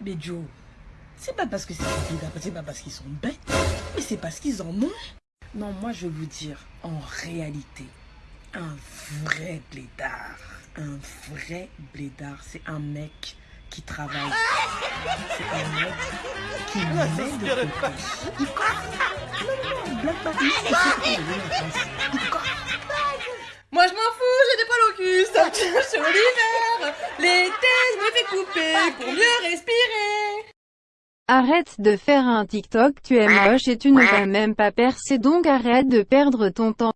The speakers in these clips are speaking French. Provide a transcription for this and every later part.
Mais Joe, c'est pas parce que c'est des c'est pas parce qu'ils sont bêtes, mais c'est parce qu'ils en ont. Non, moi je vais vous dire, en réalité, un vrai blédard, un vrai blédard, c'est un mec qui travaille. C'est un mec qui met de côté. Il Non, non, blague pas. Il Moi je m'en Arrête de faire un TikTok, tu es moche et tu ne vas même pas percer donc arrête de perdre ton temps.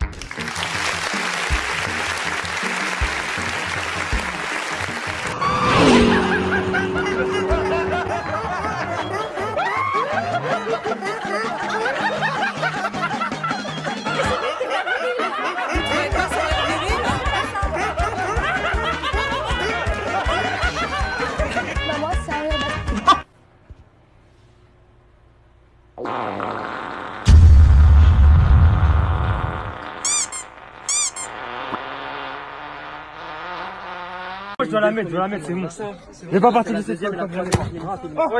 Je dois la mettre, je dois la mettre, c'est bon. Je vais pas partir de cette. Oh,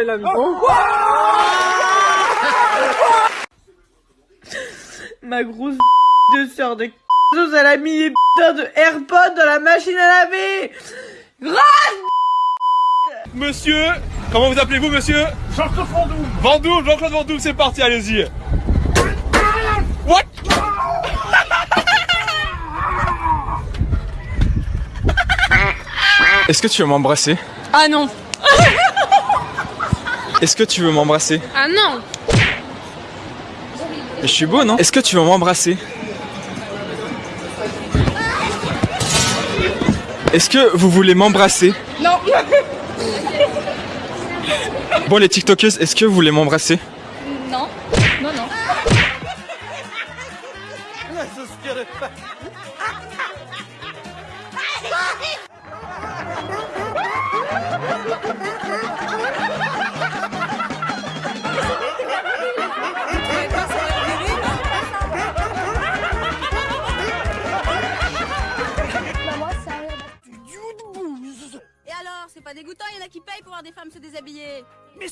il a mis. Ma grosse de sœur de elle a mis les putains de AirPods dans la machine à laver. Grosse Monsieur, comment vous appelez-vous, monsieur? Jean-Claude Vendoux. Vendoux, Jean-Claude Vendoux, c'est parti, allez-y. What? Est-ce que tu veux m'embrasser Ah non. Est-ce que tu veux m'embrasser Ah non. Je suis beau, non Est-ce que tu veux m'embrasser Est-ce que vous voulez m'embrasser Non. Bon les tiktokeuses, est-ce que vous voulez m'embrasser Non. Non, non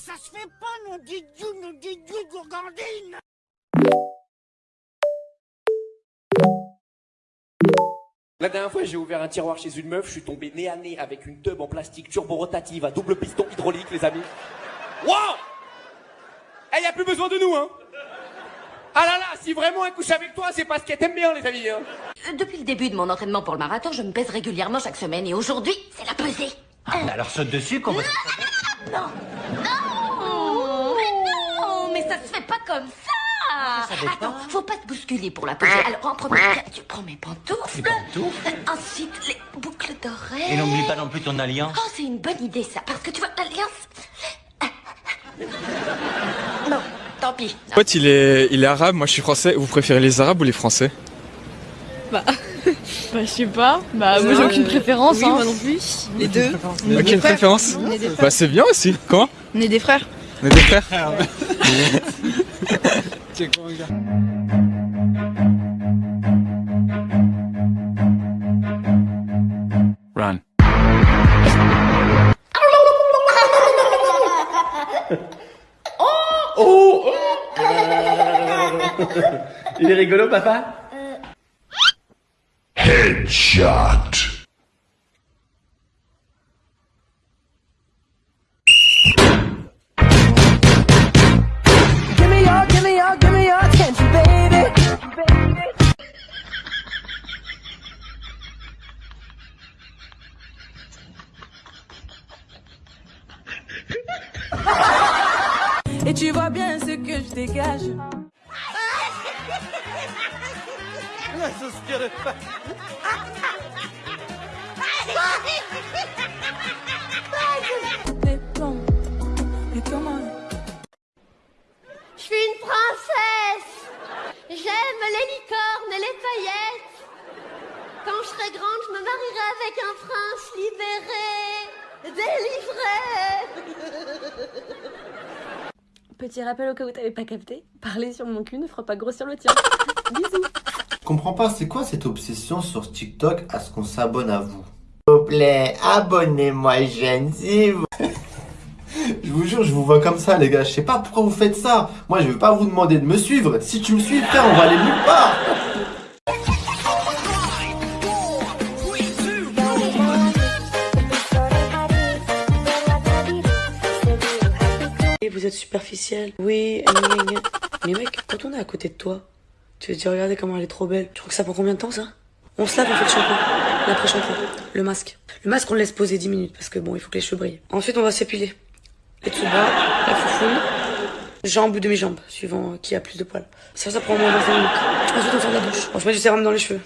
ça se fait pas, non dit Dieu, non dit Dieu, gourgandine La dernière fois, j'ai ouvert un tiroir chez une meuf, je suis tombé nez à nez avec une tube en plastique turbo-rotative à double piston hydraulique, les amis. Wow Eh, y a plus besoin de nous, hein Ah là là, si vraiment elle couche avec toi, c'est parce qu'elle t'aime bien, les amis, hein Euh, Depuis le début de mon entraînement pour le marathon, je me pèse régulièrement chaque semaine et aujourd'hui, c'est la pesée. Alors saute dessus qu'on va... Non Non Mais non Mais ça se fait pas comme ça Attends, faut pas te bousculer pour la peser. Alors, en premier, tu prends mes pantoufles. pantoufles Ensuite, les boucles d'oreilles. Et n'oublie pas non plus ton alliance. Oh, c'est une bonne idée, ça. Parce que tu vois, l'alliance... Bon, tant pis. En fait, il est, il est arabe, moi je suis français. Vous préférez les arabes ou les français? Bah, je sais pas. Bah, moi j'ai aucune préférence. hein. moi non plus. Les deux. Aucune préférence Bah c'est bien aussi. Comment? On est des frères. On est des frères. Run. Il est rigolo, papa? Give Je suis une princesse. J'aime les licornes et les paillettes. Quand je serai grande, je me marierai avec un prince libéré, délivré. Petit rappel au cas où t'avais pas capté, parler sur mon cul ne fera pas grossir le tien. Bisous. Je comprends pas, c'est quoi cette obsession sur TikTok à ce qu'on s'abonne à vous? Vous plaît, abonnez-moi, jeune, si vous... Je vous jure, je vous vois comme ça, les gars. Je sais pas pourquoi vous faites ça. Moi, je vais pas vous demander de me suivre. Si tu me suis, frère, on va aller nulle part. Et vous êtes superficiel. Oui. Mais mec, quand on est à côté de toi, tu veux te dire, regardez comment elle est trop belle. Tu crois que ça prend combien de temps, ça? On se lave, on fait le shampoing. L'après-shampoing. Le masque. Le masque, on le laisse poser 10 minutes parce que bon, il faut que les cheveux brillent. Ensuite, on va s'épiler. Les bas, la foufoune, jambes ou demi-jambes, suivant euh, qui a plus de poils. Ça, ça prend moins 25 minutes. Ensuite, on de la douche. On se met du sérum dans les cheveux.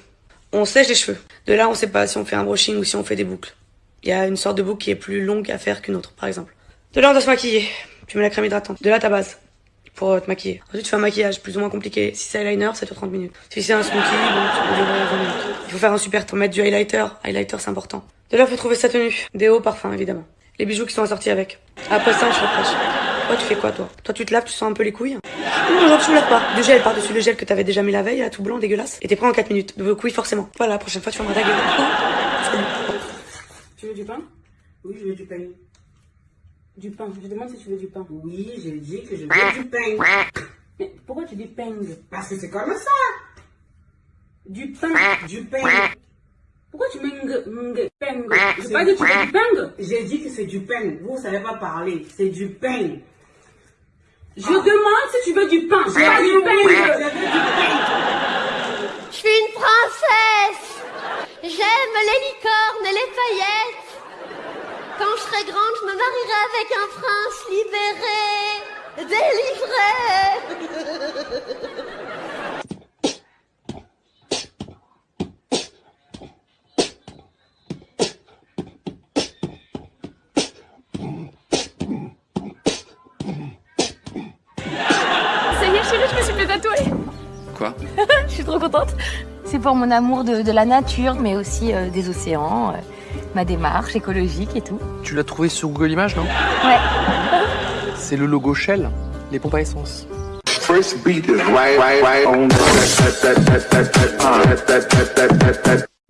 On sèche les cheveux. De là, on sait pas si on fait un brushing ou si on fait des boucles. Il y a une sorte de boucle qui est plus longue à faire qu'une autre, par exemple. De là, on doit se maquiller. Tu mets la crème hydratante. De là, ta base. Pour euh, te maquiller. Ensuite, tu fais un maquillage plus ou moins compliqué. Si c'est eyeliner, ça dure 30 minutes. Si c'est un smoky, bon, 20 minutes. Il faut faire un super temps. Mettre du highlighter. Highlighter, c'est important. De là, faut trouver sa tenue. Des hauts parfums, évidemment. Les bijoux qui sont assortis avec. Après ça, on se refresh. Toi, tu fais quoi, toi? Toi, tu te laves, tu sens un peu les couilles? Non, genre, tu ne laves pas. Du gel par-dessus le gel que t'avais déjà mis la veille, là, tout blanc, dégueulasse. Et t'es prêt en 4 minutes. De vos couilles, forcément. Voilà, la prochaine fois, tu fermeras ta gueule. Tu veux du pain? Oui, je veux du pain. Du pain. Je demande si tu veux du pain. Oui, j'ai dit que je veux du pain. Mais pourquoi tu dis peng? Parce que c'est comme ça. Du pain. Du pain. Pourquoi tu meng, meng, peng J'ai C'est- pas dit que tu veux du peng J'ai dit que c'est du pain. Vous, vous savez pas parler. C'est du pain. Je demande si tu veux du pain. Pas je veux du pain. Je suis une princesse. J'aime les licornes et les paillettes. Quand je serai grande, je me marierai avec un prince libéré, délivré. Ça y est, chérie, je me suis fait tatouer. Quoi Je suis trop contente. C'est pour mon amour de, de la nature, mais aussi euh, des océans, euh, ma démarche écologique et tout. Tu l'as trouvé sur Google Images, non? Ouais. C'est le logo Shell, les pompes à essence. First beat is right, right, right on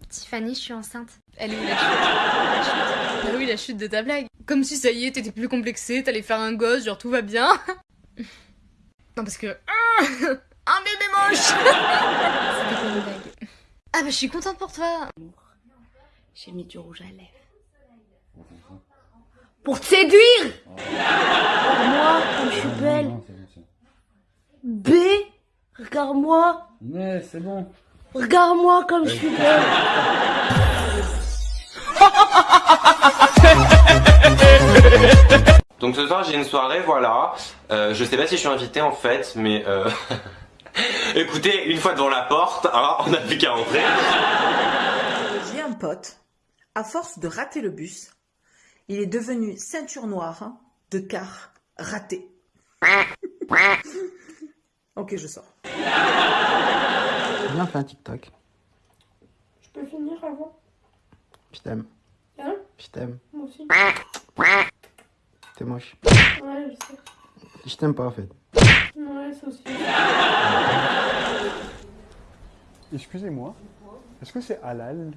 Tiffany, je suis enceinte. Elle est où la chute Bah oui, la chute de ta blague. Comme si ça y est, t'étais plus complexé, t'allais faire un gosse, genre tout va bien. Non, parce que. Un bébé moche. Ah bah je suis contente pour toi J'ai mis du rouge à lèvres. Pour te séduire Moi, comme je suis belle. B, regarde-moi. Mais c'est bon. Regarde-moi comme je suis belle. Donc ce soir j'ai une soirée, voilà. Euh, je sais pas si je suis invité en fait, mais euh... écoutez, une fois devant la porte, hein, on n'a plus qu'à entrer. J'ai un pote, à force de rater le bus, il est devenu ceinture noire hein, de car raté. ok, je sors. Viens, fais un TikTok. Je peux finir avant? Je t'aime. Hein? Je t'aime. Moi aussi. T'es moche. Ouais, je sais. Je t'aime pas en fait. Ouais, ça aussi. Excusez-moi. Est-ce que c'est halal?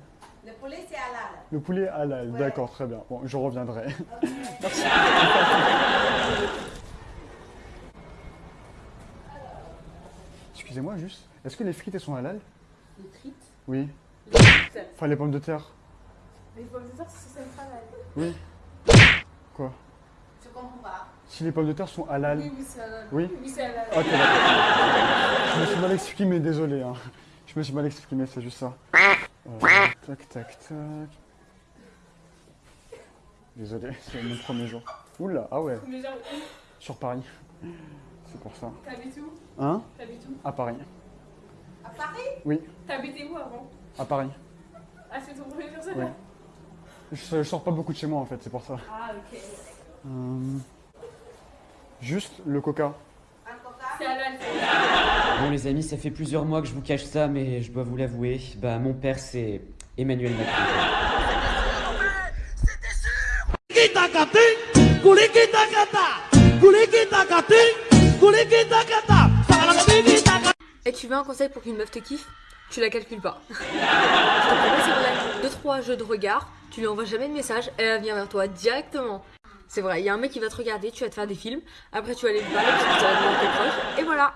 Le poulet, c'est halal. Le poulet est halal, d'accord, très bien. Bon, je reviendrai. Merci. Excusez-moi juste, est-ce que les frites elles sont halal? Les frites? Oui. Les frites Enfin les pommes de terre. Les pommes de terre, c'est travail. Oui. Quoi? Je comprends pas. Si les pommes de terre sont halal. Oui, oui, c'est halal. Oui Oui, c'est halal. Ok, d'accord. Je me suis mal exprimé, désolé. Hein. Je me suis mal exprimé, c'est juste ça. Euh, tac, tac, tac. Désolé, c'est mon premier jour. Oula, ah ouais. Premier jour, Sur Paris. C'est pour ça. T'habites où? Hein? T'habites où? À Paris. À Paris? Oui, T'habitais où avant? À Paris. Ah, c'est ton premier jour, ça Oui. Je, je sors pas beaucoup de chez moi en fait, c'est pour ça. Ah, ok. Euh, juste le coca. Bon les amis, ça fait plusieurs mois que je vous cache ça, mais je dois vous l'avouer, bah mon père c'est Emmanuel Macron. Et tu veux un conseil pour qu'une meuf te kiffe? Tu la calcules pas. Je te promets, c'est vrai. Deux, trois jeux de regard, tu lui envoies jamais de message, elle va venir vers toi directement. C'est vrai, il y a un mec qui va te regarder, tu vas te faire des films, après tu vas aller le parler tu vas demander tes proches, et voilà